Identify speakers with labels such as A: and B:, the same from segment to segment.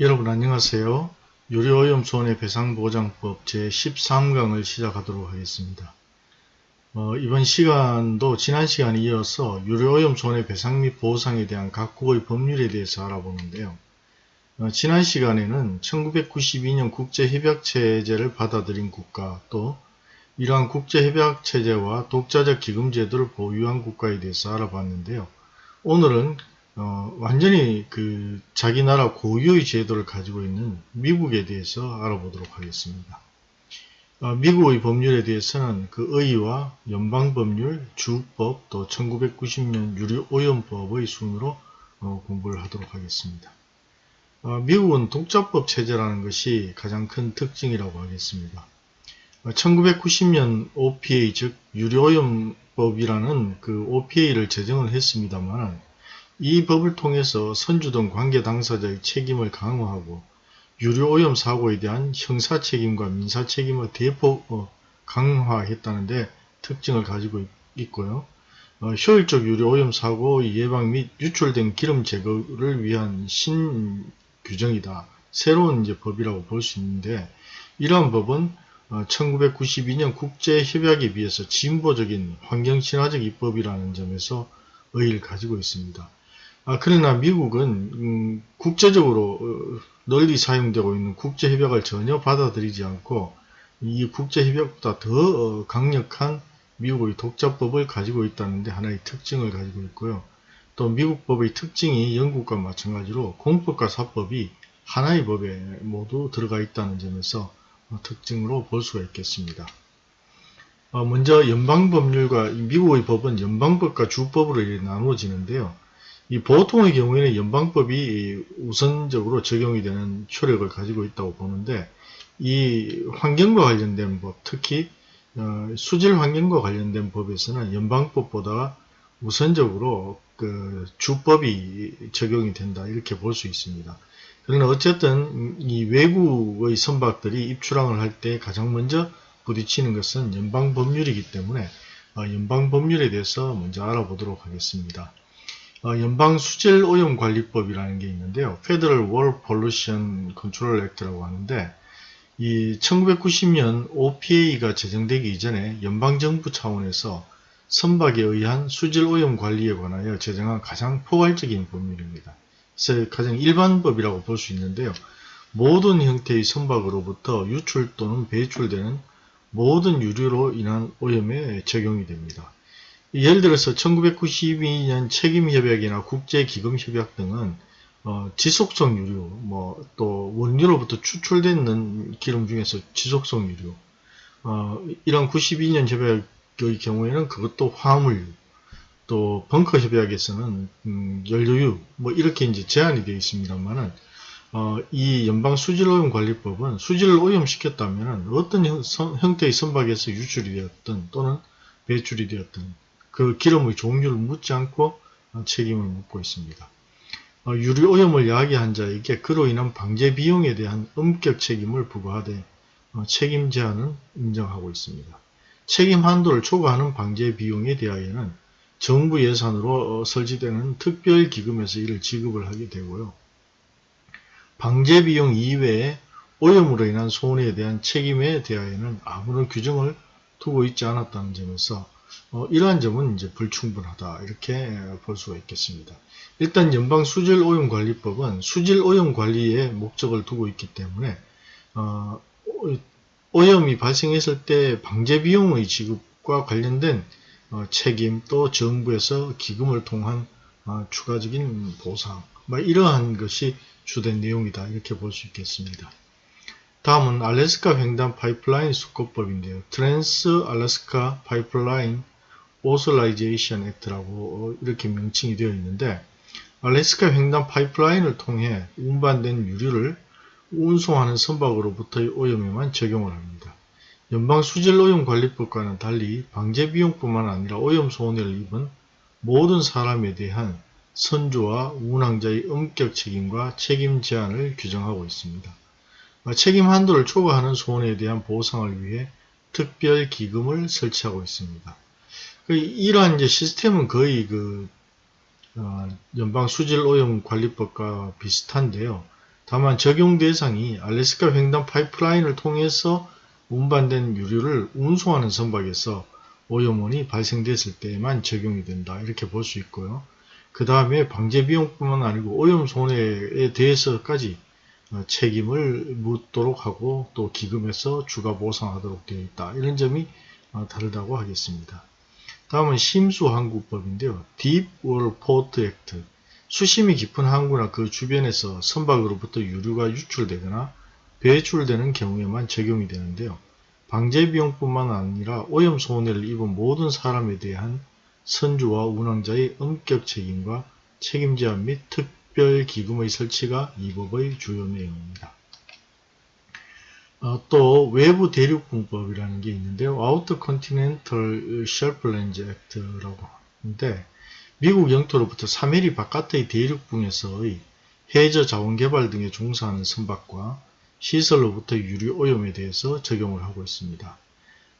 A: 여러분 안녕하세요. 유료오염 손해배상보장법 제13강을 시작하도록 하겠습니다. 어, 이번 시간도 지난 시간에 이어서 유료오염 손해배상 및 보상에 대한 각국의 법률에 대해서 알아보는데요. 어, 지난 시간에는 1992년 국제협약체제를 받아들인 국가 또 이러한 국제협약체제와 독자적 기금제도를 보유한 국가에 대해서 알아봤는데요. 오늘은 어, 완전히 그 자기 나라 고유의 제도를 가지고 있는 미국에 대해서 알아보도록 하겠습니다. 어, 미국의 법률에 대해서는 그 의의와 연방법률, 주법, 또 1990년 유류오염법의 순으로 어, 공부를 하도록 하겠습니다. 어, 미국은 독자법 체제라는 것이 가장 큰 특징이라고 하겠습니다. 1990년 어, OPA 즉 유료오염법이라는 그 OPA를 제정을 했습니다만 이 법을 통해서 선주 등 관계 당사자의 책임을 강화하고 유료오염 사고에 대한 형사 책임과 민사 책임을 대폭 어, 강화했다는데 특징을 가지고 있고요. 어, 효율적 유료오염 사고 예방 및 유출된 기름 제거를 위한 신규정이다. 새로운 이제 법이라고 볼 수 있는데 이러한 법은 어, 1992년 국제협약에 비해서 진보적인 환경친화적 입법이라는 점에서 의의를 가지고 있습니다. 아, 그러나 미국은 음, 국제적으로 어, 널리 사용되고 있는 국제협약을 전혀 받아들이지 않고 이 국제협약보다 더 어, 강력한 미국의 독자법을 가지고 있다는데 하나의 특징을 가지고 있고요. 또 미국 법의 특징이 영국과 마찬가지로 공법과 사법이 하나의 법에 모두 들어가 있다는 점에서 어, 특징으로 볼 수가 있겠습니다. 먼저 연방법률과 미국의 법은 연방법과 주법으로 나누어지는데요. 이 보통의 경우에는 연방법이 우선적으로 적용이 되는 효력을 가지고 있다고 보는데 이 환경과 관련된 법, 특히 어, 수질 환경과 관련된 법에서는 연방법보다 우선적으로 그 주법이 적용이 된다 이렇게 볼 수 있습니다. 그러나 어쨌든 이 외국의 선박들이 입출항을 할 때 가장 먼저 부딪히는 것은 연방법률이기 때문에 어, 연방법률에 대해서 먼저 알아보도록 하겠습니다. 어, 연방 수질 오염 관리법이라는 게 있는데요. Federal War Pollution Control Act라고 하는데 이 1990년 OPA가 제정되기 이전에 연방 정부 차원에서 선박에 의한 수질 오염 관리에 관하여 제정한 가장 포괄적인 법률입니다. 가장 일반법이라고 볼 수 있는데요. 모든 형태의 선박으로부터 유출 또는 배출되는 모든 유류로 인한 오염에 적용이 됩니다. 예를 들어서 1992년 책임협약이나 국제기금협약 등은 어, 지속성 유류, 뭐 또 원유로부터 추출되는 기름 중에서 지속성 유류, 어, 이런 92년 협약의 경우에는 그것도 화물유, 또 벙커 협약에서는 음, 연료유, 뭐 이렇게 이제 제한이 되어 있습니다만은 어, 이 연방 수질오염 관리법은 수질을 오염시켰다면 어떤 형, 형태의 선박에서 유출이 되었든 또는 배출이 되었든 그 기름의 종류를 묻지 않고 책임을 묻고 있습니다. 어, 유류오염을 야기한 자에게 그로 인한 방제 비용에 대한 엄격 책임을 부과하되 어, 책임 제한은 인정하고 있습니다. 책임 한도를 초과하는 방제 비용에 대하여는 정부 예산으로 어, 설치되는 특별기금에서 이를 지급을 하게 되고요. 방제 비용 이외에 오염으로 인한 손해에 대한 책임에 대하여는 아무런 규정을 두고 있지 않았다는 점에서 어, 이러한 점은 이제 불충분하다 이렇게 볼 수가 있겠습니다. 일단 연방 수질 오염 관리법은 수질 오염 관리에 목적을 두고 있기 때문에 어, 오염이 발생했을 때 방제 비용의 지급과 관련된 어, 책임 또 정부에서 기금을 통한 어, 추가적인 보상 뭐 이러한 것이 주된 내용이다 이렇게 볼 수 있겠습니다. 다음은 알래스카 횡단 파이프라인 수권법인데요. Trans-Alaska Pipeline Authorization Act라고 이렇게 명칭이 되어 있는데 알래스카 횡단 파이프라인을 통해 운반된 유류를 운송하는 선박으로부터의 오염에만 적용을 합니다. 연방 수질오염관리법과는 달리 방제비용뿐만 아니라 오염 손해를 입은 모든 사람에 대한 선주와 운항자의 엄격 책임과 책임 제한을 규정하고 있습니다. 책임 한도를 초과하는 손해에 대한 보상을 위해 특별 기금을 설치하고 있습니다. 그 이러한 이제 시스템은 거의 그 어, 연방 수질 오염 관리법과 비슷한데요. 다만 적용 대상이 알래스카 횡단 파이프라인을 통해서 운반된 유류를 운송하는 선박에서 오염원이 발생됐을 때에만 적용이 된다. 이렇게 볼 수 있고요. 그 다음에 방제 비용뿐만 아니고 오염 손해에 대해서까지 어, 책임을 묻도록 하고 또 기금에서 추가 보상하도록 되어 있다. 이런 점이 어, 다르다고 하겠습니다. 다음은 심수항구법인데요. Deep Water Port Act 수심이 깊은 항구나 그 주변에서 선박으로부터 유류가 유출되거나 배출되는 경우에만 적용이 되는데요. 방제 비용뿐만 아니라 오염 손해를 입은 모든 사람에 대한 선주와 운항자의 엄격 책임과 책임 제한 및 특 별 기금의 설치가 이 법의 주요 내용입니다. 어, 또 외부 대륙분법이라는 게 있는데요. Outer Continental Shelflands Act라고 하는데 미국 영토로부터 3mm 바깥의 대륙붕에서의 해저 자원 개발 등에 종사하는 선박과 시설로부터 유류 오염에 대해서 적용을 하고 있습니다.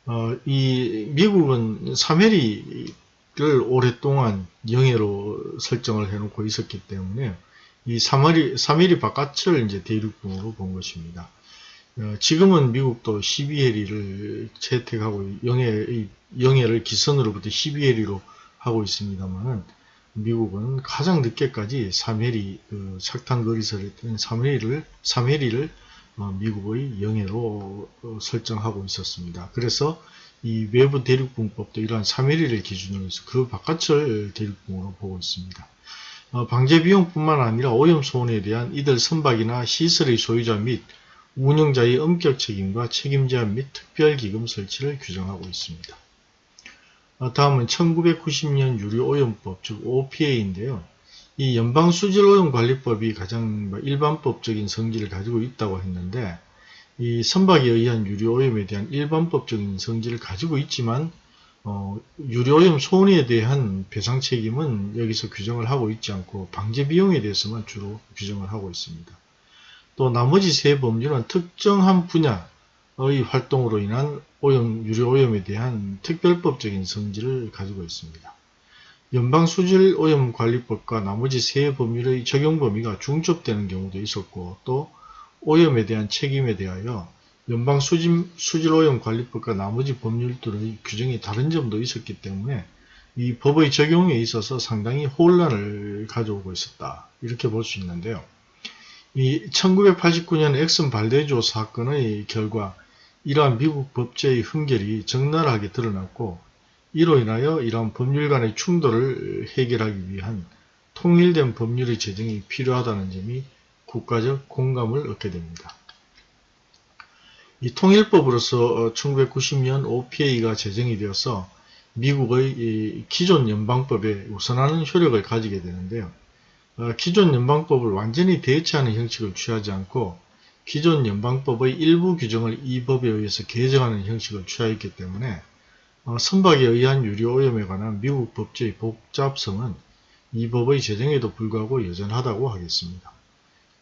A: 어, 이 미국은 3mm 를 오랫동안 영해로 설정을 해놓고 있었기 때문에 이 3mm, 3mm 바깥을 이제 대륙붕으로 본 것입니다. 어, 지금은 미국도 12해리를 채택하고 영해, 영해를 기선으로부터 12해리로 하고 있습니다만은 미국은 가장 늦게까지 3해리 그 착탄 거리설을 3해리를 3해리를 어, 미국의 영해로 어, 설정하고 있었습니다. 그래서 이 외부 대륙붕법도 이러한 3해리를 기준으로 해서 그 바깥을 대륙붕으로 보고 있습니다. 어, 방제 비용뿐만 아니라 오염 손해에 대한 이들 선박이나 시설의 소유자 및 운영자의 엄격 책임과 책임 제한 및 특별기금 설치를 규정하고 있습니다. 어, 다음은 1990년 유류오염법 즉 OPA인데요. 이 연방수질오염관리법이 가장 뭐 일반법적인 성질을 가지고 있다고 했는데 이 선박에 의한 유류오염에 대한 일반법적인 성질을 가지고 있지만 어, 유류오염 손해에 대한 배상 책임은 여기서 규정을 하고 있지 않고 방제 비용에 대해서만 주로 규정을 하고 있습니다. 또 나머지 세 법률은 특정한 분야의 활동으로 인한 오염, 유류오염에 대한 특별법적인 성질을 가지고 있습니다. 연방수질오염관리법과 나머지 세 법률의 적용 범위가 중첩되는 경우도 있었고 또 오염에 대한 책임에 대하여 연방수질오염관리법과 나머지 법률들의 규정이 다른 점도 있었기 때문에 이 법의 적용에 있어서 상당히 혼란을 가져오고 있었다. 이렇게 볼 수 있는데요. 이 1989년 엑슨 발대조 사건의 결과 이러한 미국 법제의 흠결이 적나라하게 드러났고 이로 인하여 이러한 법률 간의 충돌을 해결하기 위한 통일된 법률의 제정이 필요하다는 점이 국가적 공감을 얻게 됩니다. 이 통일법으로서 1990년 OPA가 제정이 되어서 미국의 기존 연방법에 우선하는 효력을 가지게 되는데요. 어, 기존 연방법을 완전히 대체하는 형식을 취하지 않고 기존 연방법의 일부 규정을 이 법에 의해서 개정하는 형식을 취하였기 때문에 어, 선박에 의한 유류오염에 관한 미국 법제의 복잡성은 이 법의 제정에도 불구하고 여전하다고 하겠습니다.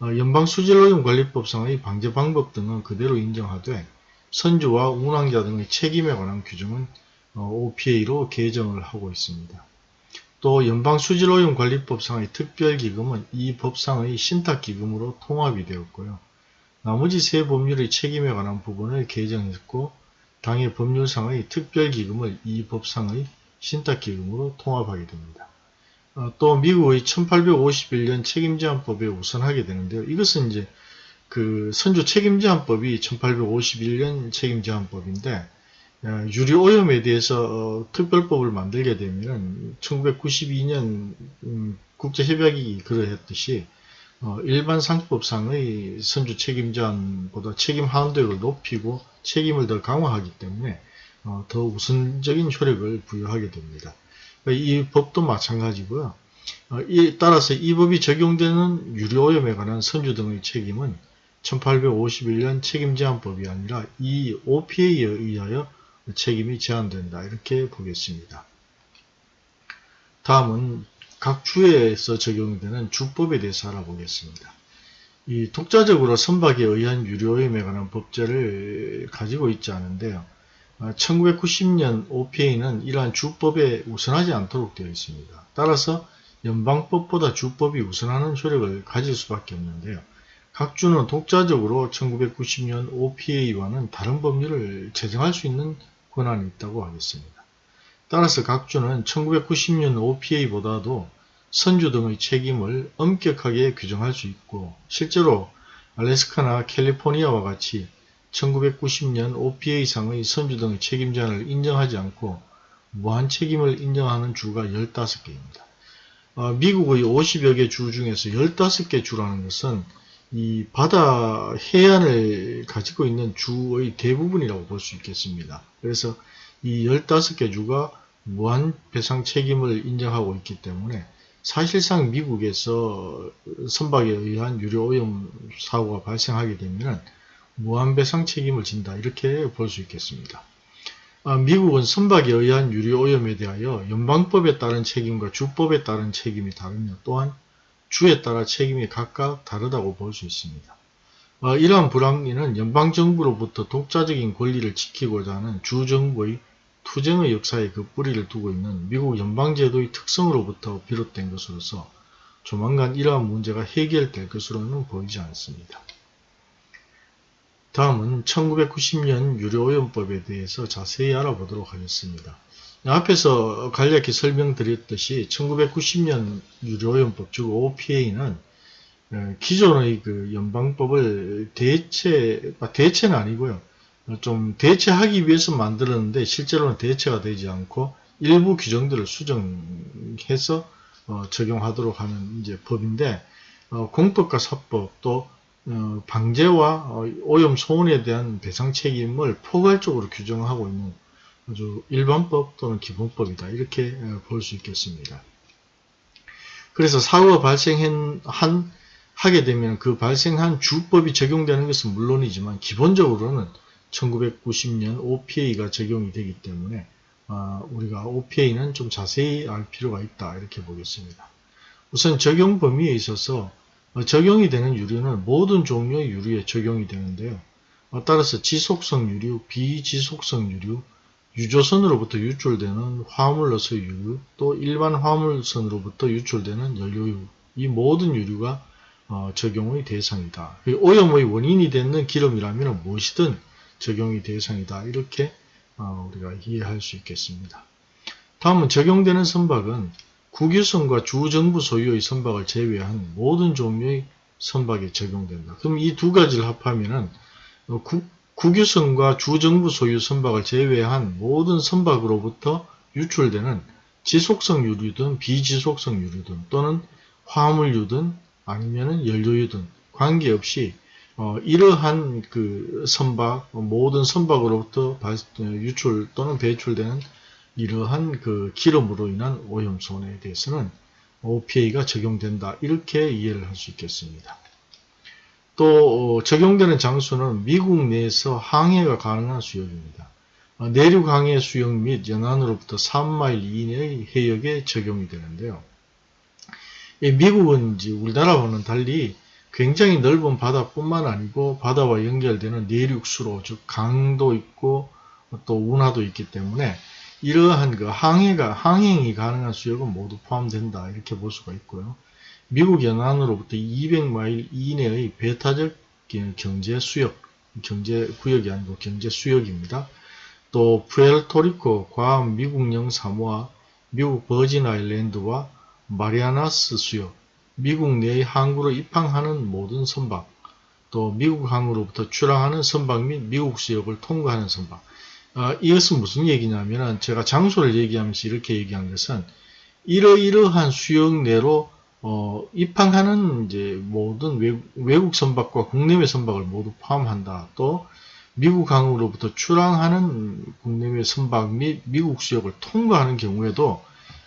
A: 어, 연방수질오염관리법상의 방제 방법 등은 그대로 인정하되 선주와 운항자 등의 책임에 관한 규정은 OPA로 개정을 하고 있습니다. 또 연방수질오염관리법상의 특별기금은 이 법상의 신탁기금으로 통합이 되었고요. 나머지 세 법률의 책임에 관한 부분을 개정했고 당해 법률상의 특별기금을 이 법상의 신탁기금으로 통합하게 됩니다. 어, 또 미국의 1851년 책임제한법에 우선하게 되는데요. 이것은 이제 그 선조 책임제한법이 1851년 책임제한법인데 어, 유리 오염에 대해서 어, 특별법을 만들게 되면 1992년 음, 국제협약이 그러했듯이 어, 일반 상법상의 선주 책임자보다 책임 한도를 높이고 책임을 더 강화하기 때문에 더 우선적인 효력을 부여하게 됩니다. 이 법도 마찬가지고요. 따라서 이 법이 적용되는 유료오염에 관한 선주 등의 책임은 1851년 책임제한법이 아니라 이 OPA에 의하여 책임이 제한된다. 이렇게 보겠습니다. 다음은 각 주에서 적용되는 주법에 대해서 알아보겠습니다. 이 독자적으로 선박에 의한 유료임에 관한 법제를 가지고 있지 않은데요. 1990년 OPA는 이러한 주법에 우선하지 않도록 되어 있습니다. 따라서 연방법보다 주법이 우선하는 효력을 가질 수밖에 없는데요. 각 주는 독자적으로 1990년 OPA와는 다른 법률을 제정할 수 있는 권한이 있다고 하겠습니다. 따라서 각 주는 1990년 OPA보다도 선주 등의 책임을 엄격하게 규정할 수 있고 실제로 알래스카나 캘리포니아와 같이 1990년 OPA상의 선주 등의 책임 제한을 인정하지 않고 무한 책임을 인정하는 주가 15개입니다. 어, 미국의 50여 개 주 중에서 15개 주라는 것은 이 바다 해안을 가지고 있는 주의 대부분이라고 볼 수 있겠습니다. 그래서 이 15개 주가 무한 배상 책임을 인정하고 있기 때문에 사실상 미국에서 선박에 의한 유료 오염 사고가 발생하게 되면 무한배상 책임을 진다 이렇게 볼 수 있겠습니다. 아, 미국은 선박에 의한 유료오염에 대하여 연방법에 따른 책임과 주법에 따른 책임이 다르며 또한 주에 따라 책임이 각각 다르다고 볼 수 있습니다. 아, 이러한 불합리는 연방정부로부터 독자적인 권리를 지키고자 하는 주정부의 투쟁의 역사에 그 뿌리를 두고 있는 미국 연방제도의 특성으로부터 비롯된 것으로서 조만간 이러한 문제가 해결될 것으로는 보이지 않습니다. 다음은 1990년 유료오염법에 대해서 자세히 알아보도록 하겠습니다. 앞에서 간략히 설명드렸듯이 1990년 유료오염법 즉 OPA는 어, 기존의 그 연방법을 대체, 아, 대체는 아니고요. 좀 대체하기 위해서 만들었는데 실제로는 대체가 되지 않고 일부 규정들을 수정해서 어, 적용하도록 하는 이제 법인데 어, 공법과 사법 또 어, 방제와 어, 오염 소원에 대한 배상 책임을 포괄적으로 규정하고 있는 아주 일반법 또는 기본법이다 이렇게 어, 볼수 있겠습니다. 그래서 사고가 발생한 하게 되면 그 발생한 주법이 적용되는 것은 물론이지만 기본적으로는 1990년 OPA가 적용이 되기 때문에 우리가 OPA는 좀 자세히 알 필요가 있다 이렇게 보겠습니다. 우선 적용 범위에 있어서 어, 적용이 되는 유류는 모든 종류의 유류에 적용이 되는데요. 어, 따라서 지속성 유류, 비지속성 유류, 유조선으로부터 유출되는 화물로서의 유류, 또 일반 화물선으로부터 유출되는 연료유, 이 모든 유류가 어, 적용의 대상이다. 오염의 원인이 되는 기름이라면 무엇이든 적용이 대상이다. 이렇게 우리가 이해할 수 있겠습니다. 다음은 적용되는 선박은 국유선과 주정부 소유의 선박을 제외한 모든 종류의 선박에 적용된다. 그럼 이 두 가지를 합하면은 어, 국유선과 주정부 소유 선박을 제외한 모든 선박으로부터 유출되는 지속성 유류든 비지속성 유류든 또는 화물유든 아니면 연료유든 관계없이 어, 이러한 그 선박 모든 선박으로부터 발, 어, 유출 또는 배출되는 이러한 그 기름으로 인한 오염손에 대해서는 OPA가 적용된다. 이렇게 이해를 할 수 있겠습니다. 또 어, 적용되는 장소는 미국 내에서 항해가 가능한 수역입니다. 어, 내륙 항해 수역 및 연안으로부터 3마일 이내의 해역에 적용이 되는데요. 미국은 이제 우리나라와는 달리 굉장히 넓은 바다뿐만 아니고 바다와 연결되는 내륙수로 즉 강도 있고 또 운하도 있기 때문에 이러한 그 항해가 항행이 가능한 수역은 모두 포함된다 이렇게 볼 수가 있고요. 미국 연안으로부터 200마일 이내의 배타적 경제 수역, 경제 구역이 아니고 경제 수역입니다. 또 푸에르토리코, 과암, 미국령 사모아, 미국 버진 아일랜드와 마리아나스 수역, 미국 내의 항구로 입항하는 모든 선박, 또 미국 항으로부터 출항하는 선박 및 미국 수역을 통과하는 선박, 어, 이것은 무슨 얘기냐면 제가 장소를 얘기하면서 이렇게 얘기한 것은 이러이러한 수역 내로 어, 입항하는 이제 모든 외국, 외국 선박과 국내외 선박을 모두 포함한다. 또 미국 항으로부터 출항하는 국내외 선박 및 미국 수역을 통과하는 경우에도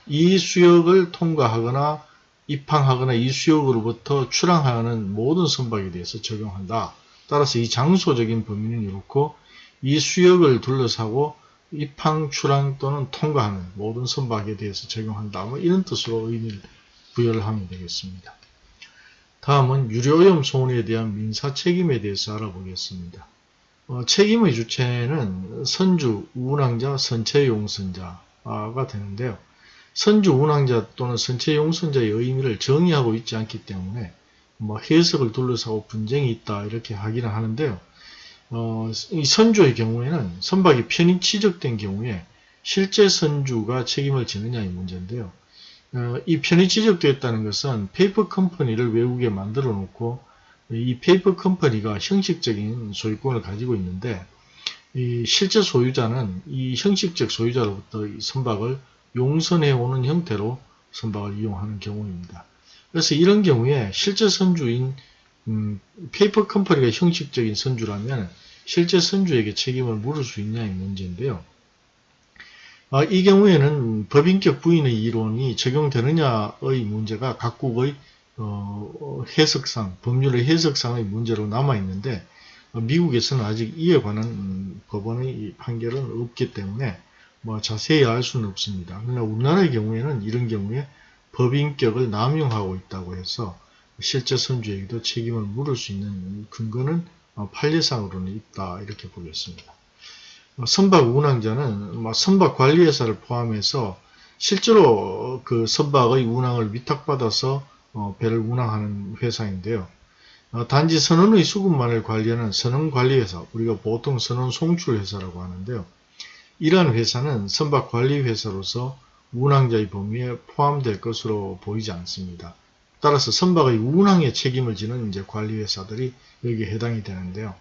A: 이 수역을 통과하거나 입항하거나 이 수역으로부터 출항하는 모든 선박에 대해서 적용한다. 따라서 이 장소적인 범위는 이렇고 이 수역을 둘러싸고 입항, 출항 또는 통과하는 모든 선박에 대해서 적용한다. 뭐 이런 뜻으로 의미를 부여를 하면 되겠습니다. 다음은 유료오염 소원에 대한 민사 책임에 대해서 알아보겠습니다. 어, 책임의 주체는 선주, 운항자, 선체 용선자가 되는데요. 선주, 운항자 또는 선체 용선자의 의미를 정의하고 있지 않기 때문에 뭐 해석을 둘러싸고 분쟁이 있다 이렇게 하기는 하는데요. 어, 이 선주의 경우에는 선박이 편의치적된 경우에 실제 선주가 책임을 지느냐의 문제인데요. 어, 이 편의치적되었다는 것은 페이퍼 컴퍼니를 외국에 만들어 놓고 이 페이퍼 컴퍼니가 형식적인 소유권을 가지고 있는데 이 실제 소유자는 이 형식적 소유자로부터 이 선박을 용선해 오는 형태로 선박을 이용하는 경우입니다. 그래서 이런 경우에 실제 선주인 음, 페이퍼 컴퍼니가 형식적인 선주라면 실제 선주에게 책임을 물을 수 있냐의 문제인데요. 아, 이 경우에는 법인격 부인의 이론이 적용되느냐의 문제가 각국의 어, 해석상, 법률의 해석상의 문제로 남아있는데 어, 미국에서는 아직 이에 관한 음, 법원의 판결은 없기 때문에 뭐 자세히 알 수는 없습니다. 그러나 우리나라의 경우에는 이런 경우에 법인격을 남용하고 있다고 해서 실제 선주에게도 책임을 물을 수 있는 근거는 어, 판례상으로는 있다 이렇게 보겠습니다. 어, 선박 운항자는 뭐 선박 관리회사를 포함해서 실제로 그 선박의 운항을 위탁받아서 어, 배를 운항하는 회사인데요. 단지 선원의 수급만을 관리하는 선원관리회사, 우리가 보통 선원 송출회사라고 하는데요. 이러한 회사는 선박 관리회사로서 운항자의 범위에 포함될 것으로 보이지 않습니다. 따라서 선박의 운항에 책임을 지는 이제 관리회사들이 여기에 해당이 되는데요.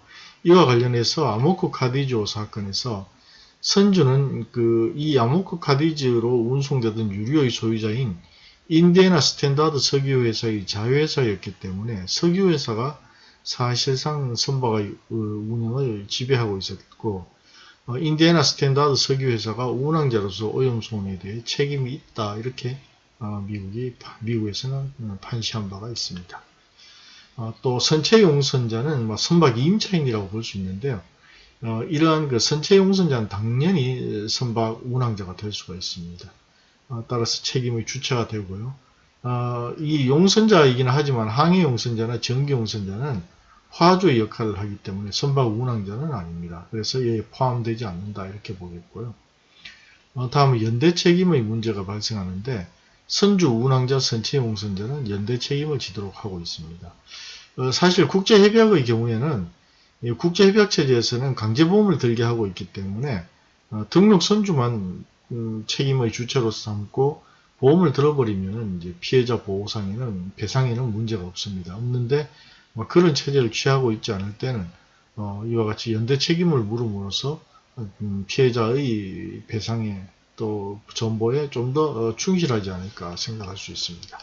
A: 이와 관련해서 아모코 카디즈 사건에서 선주는 그 이 아모코 카디즈로 운송되던 유류의 소유자인 인디애나 스탠다드 석유회사의 자회사였기 때문에 석유회사가 사실상 선박의 어, 운영을 지배하고 있었고 어, 인디애나 스탠다드 석유회사가 운항자로서 오염 손해에 대해 책임이 있다 이렇게 어, 미국이 미국에서는 판시한 바가 있습니다. 어, 또 선체 용선자는 뭐 선박 임차인이라고 볼 수 있는데요. 어, 이러한 그 선체 용선자는 당연히 선박 운항자가 될 수가 있습니다. 어, 따라서 책임의 주체가 되고요. 어, 이 용선자이긴 하지만 항해 용선자나 정기 용선자는 화주의 역할을 하기 때문에 선박 운항자는 아닙니다. 그래서 여기에 포함되지 않는다 이렇게 보겠고요. 어, 다음은 연대 책임의 문제가 발생하는데 선주 운항자 선체용선자는 연대 책임을 지도록 하고 있습니다. 어, 사실 국제협약의 경우에는 국제협약 체제에서는 강제보험을 들게 하고 있기 때문에 어, 등록 선주만 음, 책임의 주체로서 삼고 보험을 들어버리면 이제 피해자 보호상에는 배상에는 문제가 없습니다. 없는데 뭐 그런 체제를 취하고 있지 않을 때는 어, 이와 같이 연대 책임을 물음으로써 음, 피해자의 배상에 또 정보에 좀더 어, 충실하지 않을까 생각할 수 있습니다.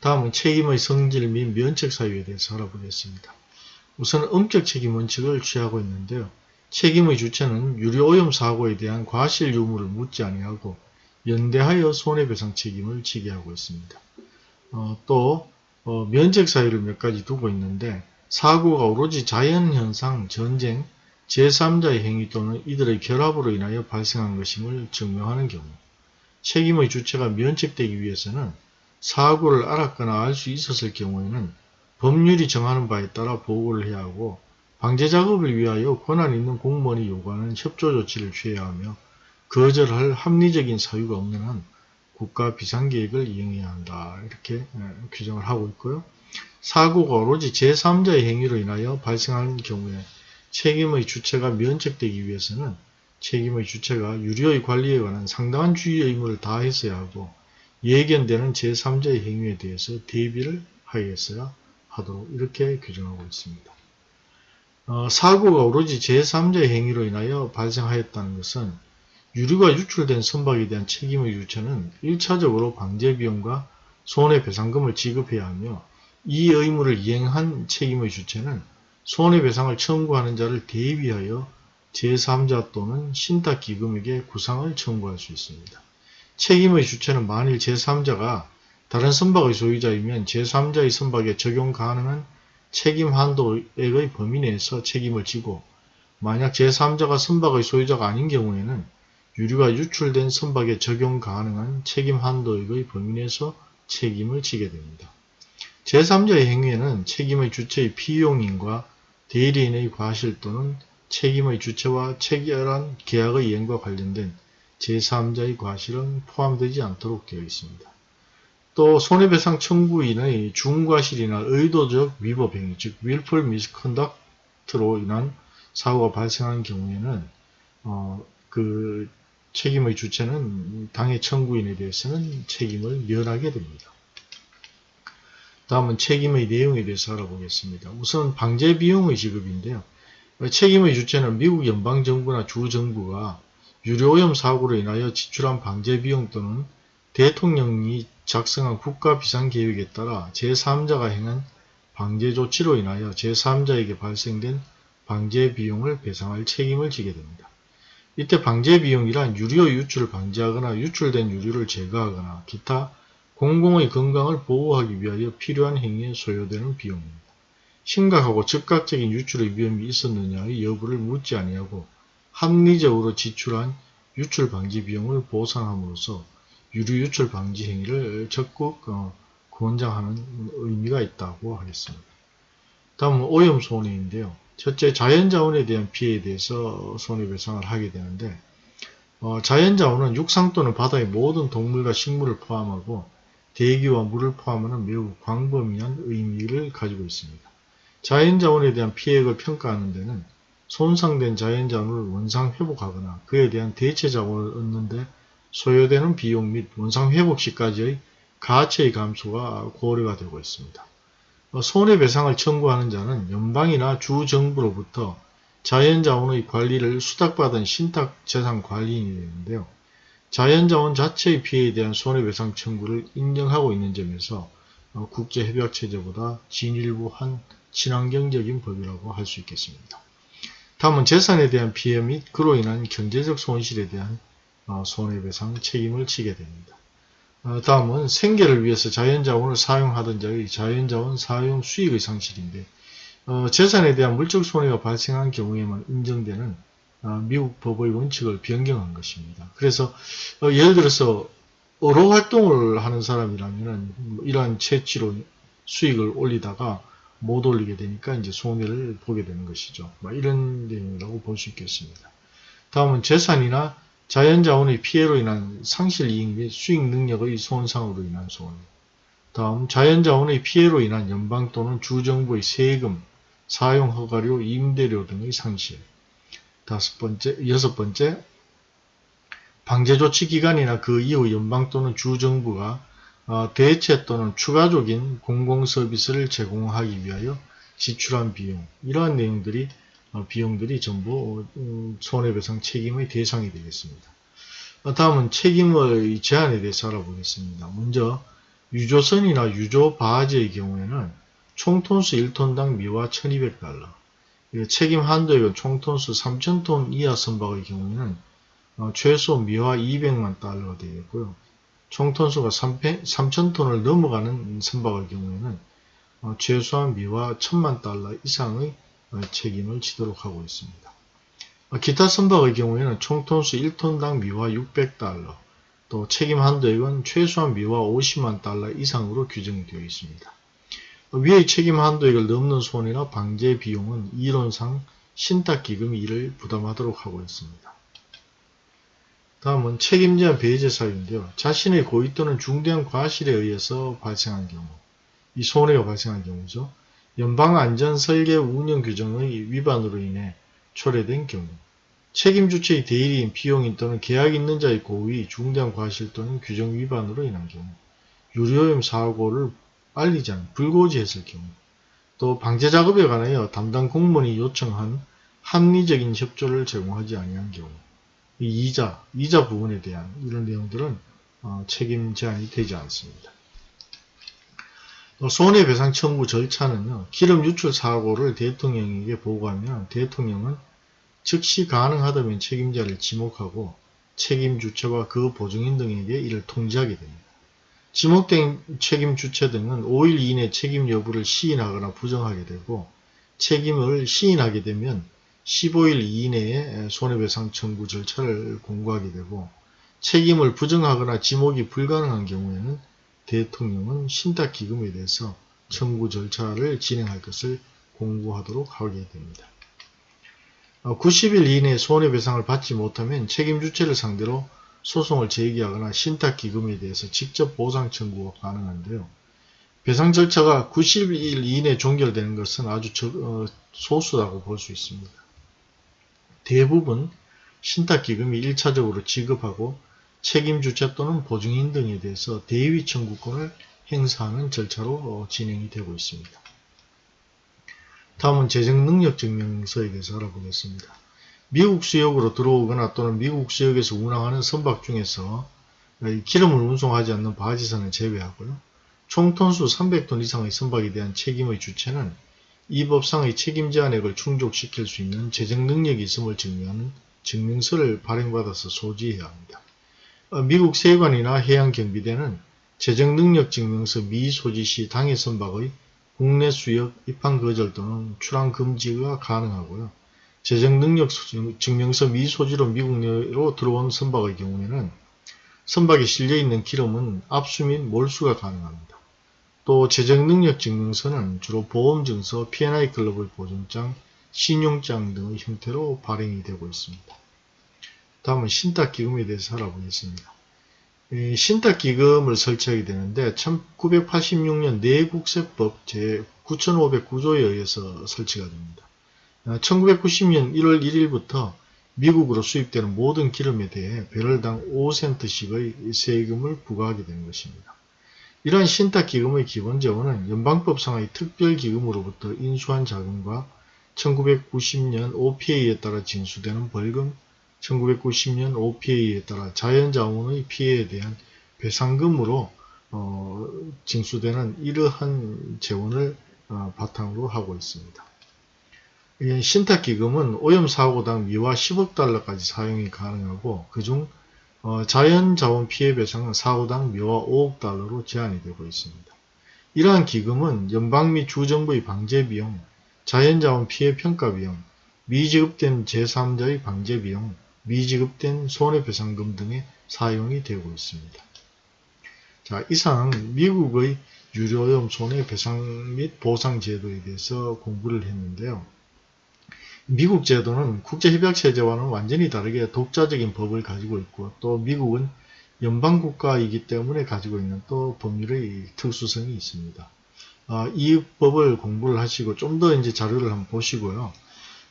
A: 다음은 책임의 성질 및 면책 사유에 대해서 알아보겠습니다. 우선 엄격 책임 원칙을 취하고 있는데요. 책임의 주체는 유료오염 사고에 대한 과실 유무를 묻지 아니하고 연대하여 손해배상 책임을 지게 하고 있습니다. 어, 또 어, 면책 사유를 몇 가지 두고 있는데 사고가 오로지 자연현상, 전쟁, 제3자의 행위 또는 이들의 결합으로 인하여 발생한 것임을 증명하는 경우 책임의 주체가 면책되기 위해서는 사고를 알았거나 알 수 있었을 경우에는 법률이 정하는 바에 따라 보고를 해야 하고 방제작업을 위하여 권한 있는 공무원이 요구하는 협조 조치를 취해야 하며 거절할 합리적인 사유가 없는 한 국가 비상계획을 이행해야 한다. 이렇게 예, 규정을 하고 있고요. 사고가 오로지 제3자의 행위로 인하여 발생하는 경우에 책임의 주체가 면책되기 위해서는 책임의 주체가 유료의 관리에 관한 상당한 주의 의무를 다했어야 하고 예견되는 제3자의 행위에 대해서 대비를 하였어야 하도록 이렇게 규정하고 있습니다. 어, 사고가 오로지 제3자의 행위로 인하여 발생하였다는 것은 유류가 유출된 선박에 대한 책임의 주체는 1차적으로 방제비용과 손해배상금을 지급해야 하며 이 의무를 이행한 책임의 주체는 손해배상을 청구하는 자를 대비하여 제3자 또는 신탁기금에게 구상을 청구할 수 있습니다. 책임의 주체는 만일 제3자가 다른 선박의 소유자이면 제3자의 선박에 적용 가능한 책임 한도액의 범위 내에서 책임을 지고 만약 제3자가 선박의 소유자가 아닌 경우에는 유류가 유출된 선박에 적용 가능한 책임 한도액의 범위 내에서 책임을 지게 됩니다. 제3자의 행위에는 책임의 주체의 피용인과 대리인의 과실 또는 책임의 주체와 체결한 계약의 이행과 관련된 제3자의 과실은 포함되지 않도록 되어 있습니다. 또 손해배상 청구인의 중과실이나 의도적 위법 행위, 즉 willful misconduct로 인한 사고가 발생한 경우에는 어, 그 책임의 주체는 당해 청구인에 대해서는 책임을 면하게 됩니다. 다음은 책임의 내용에 대해서 알아보겠습니다. 우선 방제 비용의 지급인데요. 책임의 주체는 미국 연방정부나 주정부가 유료오염 사고로 인하여 지출한 방제 비용 또는 대통령이 작성한 국가비상계획에 따라 제3자가 행한 방제 조치로 인하여 제3자에게 발생된 방제 비용을 배상할 책임을 지게 됩니다. 이때 방제 비용이란 유료 유출을 방지하거나 유출된 유류를 제거하거나 기타 공공의 건강을 보호하기 위하여 필요한 행위에 소요되는 비용입니다. 심각하고 즉각적인 유출의 위험이 있었느냐의 여부를 묻지 아니하고 합리적으로 지출한 유출 방지 비용을 보상함으로써 유류 유출 방지 행위를 적극 어, 권장하는 의미가 있다고 하겠습니다. 다음은 오염 손해인데요. 첫째 자연자원에 대한 피해에 대해서 손해배상을 하게 되는데 어, 자연자원은 육상 또는 바다의 모든 동물과 식물을 포함하고 대기와 물을 포함하는 매우 광범위한 의미를 가지고 있습니다. 자연자원에 대한 피해를 평가하는 데는 손상된 자연자원을 원상 회복하거나 그에 대한 대체 자원을 얻는 데 소요되는 비용 및 원상 회복 시까지의 가치의 감소가 고려가 되고 있습니다. 어, 손해배상을 청구하는 자는 연방이나 주정부로부터 자연자원의 관리를 수탁받은 신탁재산관리인이 되는데요. 자연자원 자체의 피해에 대한 손해배상 청구를 인정하고 있는 점에서 어, 국제협약체제보다 진일보한 친환경적인 법이라고 할 수 있겠습니다. 다음은 재산에 대한 피해 및 그로 인한 경제적 손실에 대한 어, 손해배상 책임을 지게 됩니다. 어, 다음은 생계를 위해서 자연자원을 사용하던 자의 자연자원 사용 수익의 상실인데 어, 재산에 대한 물적 손해가 발생한 경우에만 인정되는 어, 미국 법의 원칙을 변경한 것입니다. 그래서 어, 예를 들어서 어로 활동을 하는 사람이라면 뭐 이러한 채취로 수익을 올리다가 못 올리게 되니까 이제 손해를 보게 되는 것이죠. 뭐 이런 내용이라고 볼 수 있겠습니다. 다음은 재산이나 자연자원의 피해로 인한 상실 이익 및 수익 능력의 손상으로 인한 손해. 다음 자연자원의 피해로 인한 연방 또는 주정부의 세금, 사용 허가료, 임대료 등의 상실. 다섯 번째, 여섯 번째, 방제조치 기간이나 그 이후 연방 또는 주정부가 어, 대체 또는 추가적인 공공서비스를 제공하기 위하여 지출한 비용 이러한 내용들이 어, 비용들이 전부 음, 손해배상 책임의 대상이 되겠습니다. 어, 다음은 책임의 제한에 대해서 알아보겠습니다. 먼저 유조선이나 유조바지의 경우에는 총톤수 1톤당 미화 1200달러 책임 한도액은 총톤수 3000톤 이하 선박의 경우에는 어, 최소 미화 200만 달러가 되겠고요. 총톤수가 3000톤을 넘어가는 선박의 경우에는 최소한 미화 1000만 달러 이상의 책임을 지도록 하고 있습니다. 기타 선박의 경우에는 총톤수 1톤당 미화 600달러, 또 책임 한도액은 최소한 미화 50만 달러 이상으로 규정되어 있습니다. 위의 책임 한도액을 넘는 손해나 방제 비용은 이론상 신탁기금이 이를 부담하도록 하고 있습니다. 다음은 책임제한 배제 사유인데요. 자신의 고의 또는 중대한 과실에 의해서 발생한 경우, 이 손해가 발생한 경우죠. 연방안전설계 운영 규정의 위반으로 인해 초래된 경우 책임주체의 대리인, 비용인 또는 계약 있는 자의 고의, 중대한 과실 또는 규정 위반으로 인한 경우 유료염 사고를 알리지 않은 불고지했을 경우 또 방제작업에 관하여 담당 공무원이 요청한 합리적인 협조를 제공하지 아니한 경우 이자, 이자 부분에 대한 이런 내용들은 어, 책임 제한이 되지 않습니다. 손해배상 청구 절차는요. 기름 유출 사고를 대통령에게 보고하면 대통령은 즉시 가능하다면 책임자를 지목하고 책임 주체와 그 보증인 등에게 이를 통지하게 됩니다. 지목된 책임 주체 등은 5일 이내 책임 여부를 시인하거나 부정하게 되고 책임을 시인하게 되면 15일 이내에 손해배상 청구 절차를 공고하게 되고 책임을 부정하거나 지목이 불가능한 경우에는 대통령은 신탁기금에 대해서 청구 절차를 진행할 것을 공고하도록 하게 됩니다. 90일 어, 이내 손해배상을 받지 못하면 책임 주체를 상대로 소송을 제기하거나 신탁기금에 대해서 직접 보상 청구가 가능한데요. 배상 절차가 90일 이내 종결되는 것은 아주 적- 어, 소수라고 볼 수 있습니다. 대부분 신탁기금이 1차적으로 지급하고 책임주체 또는 보증인 등에 대해서 대위 청구권을 행사하는 절차로 어, 진행이 되고 있습니다. 다음은 재정능력증명서에 대해서 알아보겠습니다. 미국 수역으로 들어오거나 또는 미국 수역에서 운항하는 선박 중에서 이 기름을 운송하지 않는 바지선을 제외하고요. 총 톤수 300톤 이상의 선박에 대한 책임의 주체는 이 법상의 책임 제한액을 충족시킬 수 있는 재정 능력이 있음을 증명하는 증명서를 발행받아서 소지해야 합니다. 어, 미국 세관이나 해양경비대는 재정 능력 증명서 미소지 시 당해 선박의 국내 수역 입항 거절 또는 출항 금지가 가능하고요. 재정 능력 증명서 미소지로 미국 내로 들어온 선박의 경우에는 선박에 실려 있는 기름은 압수 및 몰수가 가능합니다. 또 재정 능력 증명서는 주로 보험증서, P&I 클럽의 보증장, 신용장 등의 형태로 발행이 되고 있습니다. 다음은 신탁기금에 대해서 알아보겠습니다. 이 신탁기금을 설치하게 되는데 1986년 내국세법 제9509조에 의해서 설치가 됩니다. 1990년 1월 1일부터 미국으로 수입되는 모든 기름에 대해 배럴당 5센트씩의 세금을 부과하게 된 것입니다. 이러한 신탁기금의 기본 재원은 연방법상의 특별기금으로부터 인수한 자금과 1990년 OPA에 따라 징수되는 벌금, 1990년 OPA에 따라 자연자원의 피해에 대한 배상금으로 어, 징수되는 이러한 재원을 어, 바탕으로 하고 있습니다. 이 신탁기금은 오염사고당 미화 10억 달러까지 사용이 가능하고 그중 어, 자연자원 피해 배상은 사고당 미화 5억 달러로 제한이 되고 있습니다. 이러한 기금은 연방 및 주정부의 방제비용, 자연자원 피해 평가비용, 미지급된 제3자의 방제비용, 미지급된 손해배상금 등에 사용이 되고 있습니다. 자, 이상 미국의 유료오염 손해배상 및 보상 제도에 대해서 공부를 했는데요. 미국 제도는 국제협약체제와는 완전히 다르게 독자적인 법을 가지고 있고 또 미국은 연방국가이기 때문에 가지고 있는 또 법률의 특수성이 있습니다. 아, 이 법을 공부를 하시고 좀 더 이제 자료를 한번 보시고요.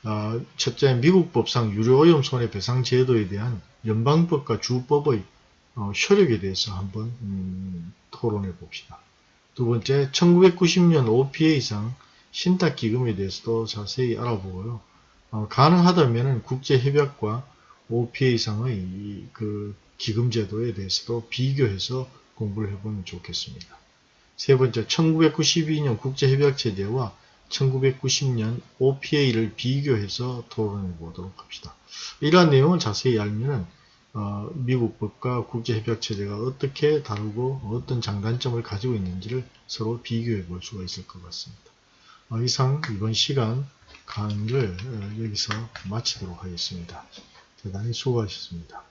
A: 아, 첫째, 미국 법상 유료오염 손해배상 제도에 대한 연방법과 주법의 어, 효력에 대해서 한번 음, 토론해 봅시다. 두 번째, 1990년 OPA상 신탁기금에 대해서도 자세히 알아보고요. 어, 가능하다면 국제협약과 OPA상의 그 기금제도에 대해서도 비교해서 공부를 해보면 좋겠습니다. 세 번째, 1992년 국제협약체제와 1990년 OPA를 비교해서 토론해 보도록 합시다. 이러한 내용을 자세히 알면은 어, 미국 법과 국제협약체제가 어떻게 다르고 어떤 장단점을 가지고 있는지를 서로 비교해 볼 수가 있을 것 같습니다. 어, 이상 이번 시간 강의를 어, 여기서 마치도록 하겠습니다. 대단히 수고하셨습니다.